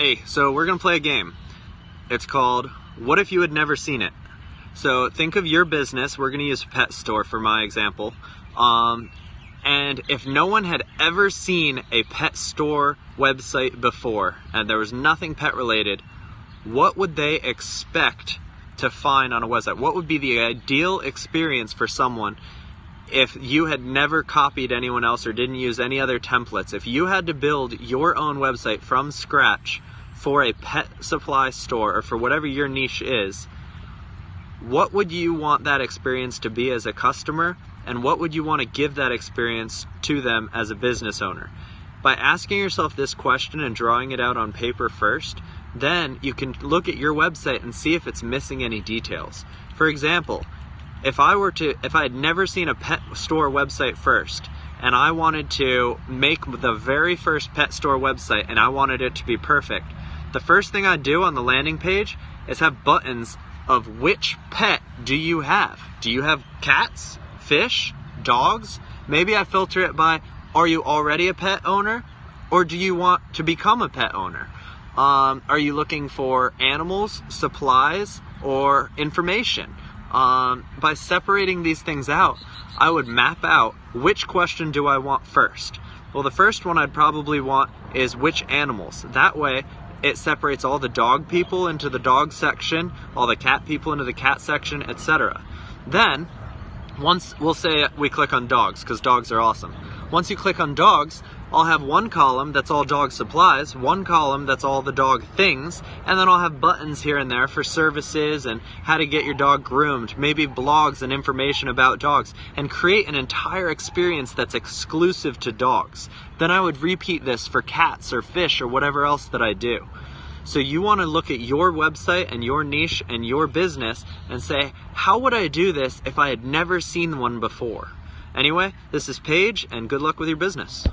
Hey, so we're gonna play a game. It's called What If You Had Never Seen It? So think of your business. We're gonna use pet store for my example. Um, and if no one had ever seen a pet store website before and there was nothing pet related, what would they expect to find on a website? What would be the ideal experience for someone if you had never copied anyone else or didn't use any other templates? If you had to build your own website from scratch for a pet supply store or for whatever your niche is, what would you want that experience to be as a customer and what would you want to give that experience to them as a business owner? By asking yourself this question and drawing it out on paper first, then you can look at your website and see if it's missing any details. For example, if I were to, if I had never seen a pet store website first, and I wanted to make the very first pet store website and I wanted it to be perfect, the first thing I'd do on the landing page is have buttons of which pet do you have? Do you have cats? fish, dogs. Maybe I filter it by are you already a pet owner or do you want to become a pet owner? Um, are you looking for animals, supplies, or information? Um, by separating these things out, I would map out which question do I want first. Well, the first one I'd probably want is which animals. That way, it separates all the dog people into the dog section, all the cat people into the cat section, etc. Then once we'll say we click on dogs because dogs are awesome. Once you click on dogs, I'll have one column that's all dog supplies, one column that's all the dog things, and then I'll have buttons here and there for services and how to get your dog groomed, maybe blogs and information about dogs, and create an entire experience that's exclusive to dogs. Then I would repeat this for cats or fish or whatever else that I do. So you want to look at your website and your niche and your business and say, how would I do this if I had never seen one before? Anyway, this is Paige and good luck with your business.